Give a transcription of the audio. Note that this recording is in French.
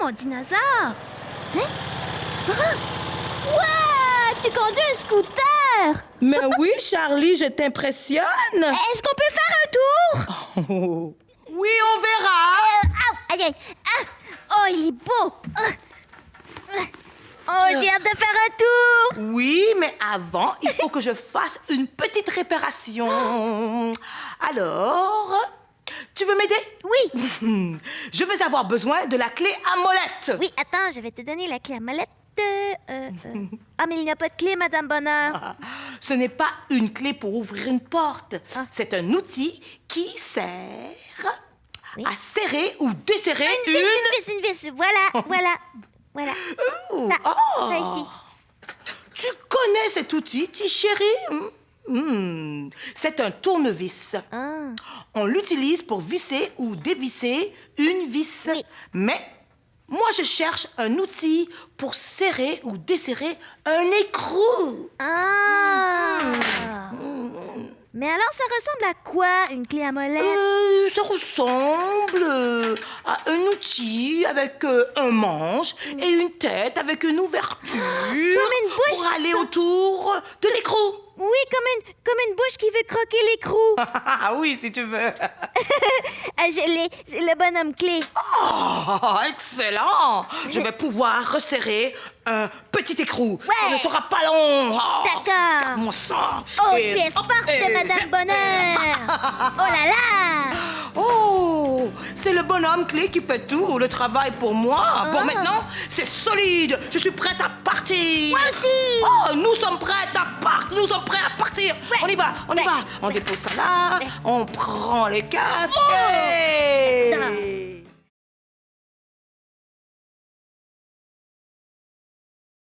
mon dinosaure? Hein? Wow! Tu conduis un scooter! Mais oui, Charlie, je t'impressionne. Est-ce qu'on peut faire un tour? Oh. Oui, on verra. Euh. Ah! Oh, il est beau! Ah! Oh, j'ai hâte de faire un tour! Oui, mais avant, il faut que je fasse une petite réparation. Alors, tu veux m'aider? Oui! Je vais avoir besoin de la clé à molette. Oui, attends, je vais te donner la clé à molette. Euh, euh. Ah, mais il n'y a pas de clé, Madame Bonheur. Ah, Ce n'est pas une clé pour ouvrir une porte. Ah. C'est un outil qui sert Oui. à serrer ou desserrer Une une... vis, une vis, une vis. Voilà, voilà, voilà. Ouh, Ça, oh. ça ici. Tu connais cet outil, ti chérie Hmm, C'est un tournevis. Ah. On l'utilise pour visser ou dévisser une vis. Oui. Mais moi, je cherche un outil pour serrer ou desserrer un écrou. Ah. Mais alors, ça ressemble à quoi, une clé à molette? Euh, ça ressemble euh, à un outil avec euh, un manche et une tête avec une ouverture une bouche. pour aller autour de l'écrou. Oui, comme une, comme une bouche qui veut croquer l'écrou. Ah oui, si tu veux. Ah, je l'ai, c'est le bonhomme clé. Oh, excellent! Je vais pouvoir resserrer un petit écrou. Ouais. Ça ne sera pas long. Oh, D'accord. mon sang. Oh, Et- tu es forte, Madame Bonheur. Oh là là. C'est le bonhomme clé qui fait tout le travail pour moi. Bon, Ah. maintenant, c'est solide. Je suis prête à partir. Moi aussi. Oh, nous sommes prêtes à partir. Nous sommes prêts à partir. Ouais. On y va, on y va. On dépose ça là. On prend les casques. Oh. et-.